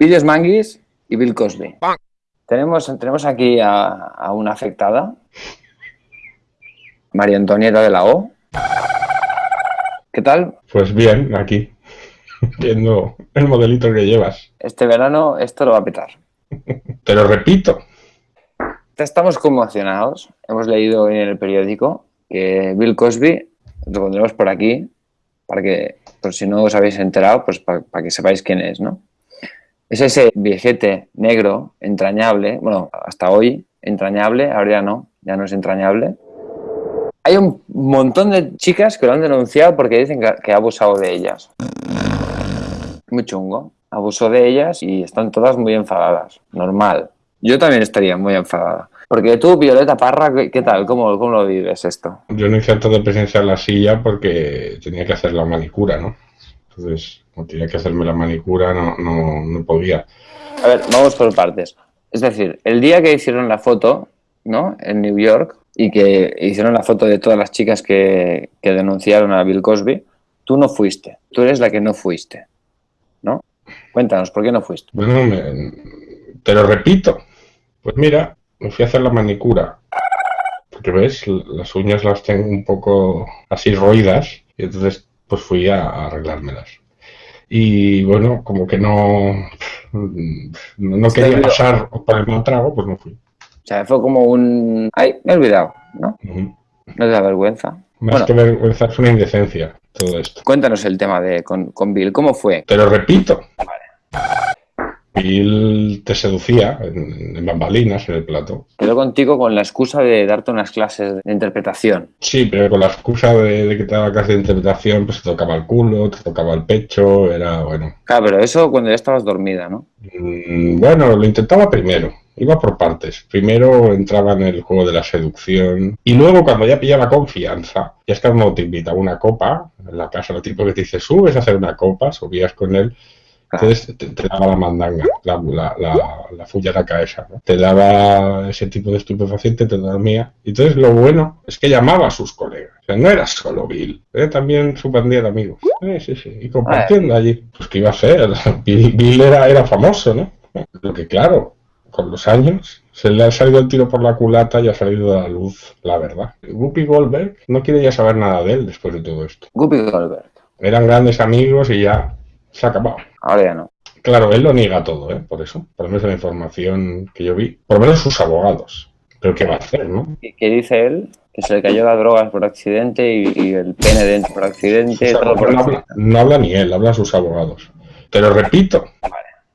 Vídeos Manguis y Bill Cosby. Tenemos, tenemos aquí a, a una afectada, María Antonieta de la O. ¿Qué tal? Pues bien, aquí, viendo el modelito que llevas. Este verano esto lo va a petar. Te lo repito, Estamos conmocionados. Hemos leído en el periódico que Bill Cosby, lo pondremos por aquí, para que, por si no os habéis enterado, pues para, para que sepáis quién es, ¿no? Es ese viejete negro, entrañable, bueno, hasta hoy entrañable, ahora ya no, ya no es entrañable. Hay un montón de chicas que lo han denunciado porque dicen que, ha abusado de ellas. Muy chungo. Abusó de ellas y están todas muy enfadadas. Normal. Yo también estaría muy enfadada. Porque tú, Violeta Parra, ¿qué, qué tal? ¿Cómo, ¿Cómo lo vives esto? yo no hice acto de presencia en la silla porque tenía que hacer la manicura, ¿no? Entonces, como tenía que hacerme la manicura, no, no, no podía. A ver, vamos por partes. Es decir, el día que hicieron la foto, ¿no? En New York, y que hicieron la foto de todas las chicas que, que denunciaron a Bill Cosby, tú no fuiste. Tú eres la que no fuiste, ¿no? Cuéntanos, ¿por qué no fuiste? Bueno, me- te lo repito. Pues mira, me fui a hacer la manicura. Porque ves, las uñas las tengo un poco así roídas. Y entonces, pues fui a, a arreglármelas. Y bueno, como que no, no, quería pasar por el mal trago, pues no fui. O sea, fue como un... Ay, me he olvidado, ¿no? No te da vergüenza. Más Bueno. que vergüenza, es una indecencia todo esto. Cuéntanos el tema de con, con Bill. ¿Cómo fue? Te lo repito. Bill te seducía en, en bambalinas en el plato. Quedó contigo con la excusa de darte unas clases de interpretación. Sí, pero con la excusa de, de que te daba clase de interpretación, pues te tocaba el culo, te tocaba el pecho, era bueno. Claro, pero eso cuando ya estabas dormida, ¿no? Mm, Bueno, lo intentaba primero, iba por partes. Primero entraba en el juego de la seducción y luego cuando ya pillaba confianza, ya es que cuando te invitaba a una copa, en la casa lo tipo que te dice, subes a hacer una copa, subías con él, entonces te, te daba la mandanga, la, la, la, la fullaraca esa, ¿no? Te daba ese tipo de estupefaciente, te dormía. Y entonces lo bueno es que llamaba a sus colegas. O sea, no era solo Bill, era también su pandilla de amigos. Eh, sí, sí, y compartiendo allí. Pues que iba a ser, Bill, Bill era, era famoso, ¿no? Lo que claro, con los años se le ha salido el tiro por la culata y ha salido a la luz la verdad. Whoopi Goldberg no quiere ya saber nada de él después de todo esto. Guppy Goldberg. Eran grandes amigos y ya se ha acabado. Ahora ya no. Claro, él lo niega todo, ¿eh? Por eso. Por lo menos en la información que yo vi. Por lo menos sus abogados. Pero ¿qué va a hacer, no? ¿Qué dice él? Que se le cayó las drogas por accidente y, y el pene dentro por accidente. Todo por no, habla, accidente. no habla ni él, hablan sus abogados. Te lo repito.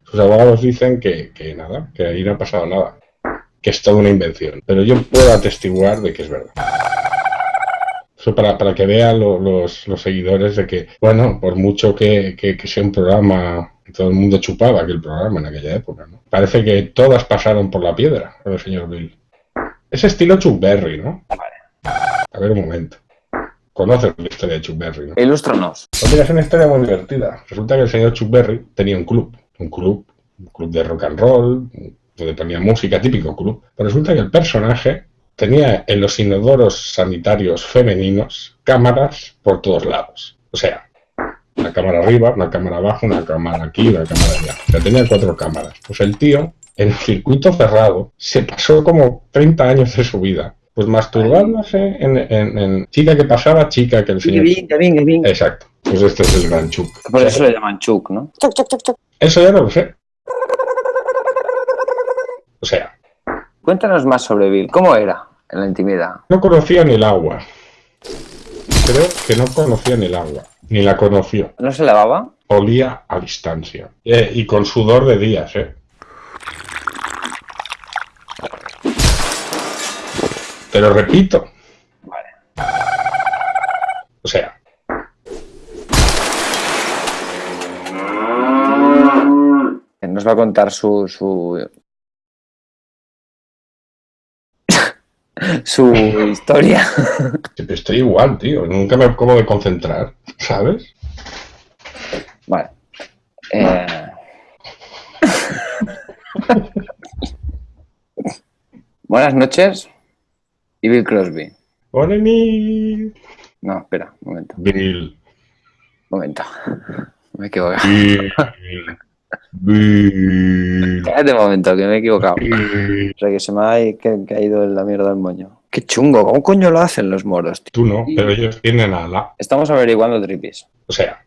Sus abogados dicen que, que nada, que ahí no ha pasado nada. Que es toda una invención. Pero yo puedo atestiguar de que es verdad. Eso para, para que vean lo- los, los seguidores de que, bueno, por mucho que, que- que sea un programa, todo el mundo chupaba aquel programa en aquella época, ¿no? Parece que todas pasaron por la piedra con el señor Bill. Es estilo Chuck Berry, ¿no? A ver un momento. Conoces la historia de Chuck Berry, ¿no? Ilústranos. Pues mira, es una historia muy divertida. Resulta que el señor Chuck Berry tenía un club, un club, un club de rock and roll, donde ponía música, típico club. Pero resulta que el personaje tenía en los inodoros sanitarios femeninos cámaras por todos lados. O sea, una cámara arriba, una cámara abajo, una cámara aquí, una cámara allá. O sea, tenía cuatro cámaras. Pues el tío, en el circuito cerrado, se pasó como 30 años de su vida. Pues masturbándose en, en- en chica que pasaba, chica que el señor... Exacto. Pues este es el gran Chuck. Por eso le llaman Chuck, ¿no? Eso ya no lo sé. O sea, Cuéntanos más sobre Bill. ¿Cómo era en la intimidad? no conocía ni el agua. Creo que no conocía ni el agua. Ni la conoció. ¿No se lavaba? Olía a distancia. Eh, y con sudor de días, ¿eh? Te lo repito. O sea, Nos va a contar su... su... su historia. siempre estoy igual, tío. Nunca me acabo de concentrar, ¿sabes? Vale. Eh, Buenas noches. Y Bill Crosby. Hola. No, espera, un momento, Bill. un momento. Me equivoco. Bill. Cállate un momento, que me he equivocado. o sea, que se me ha caído la mierda el moño. Qué chungo, ¿cómo coño lo hacen los moros? Tú no, pero ellos tienen a la... Estamos averiguando tripis. O sea...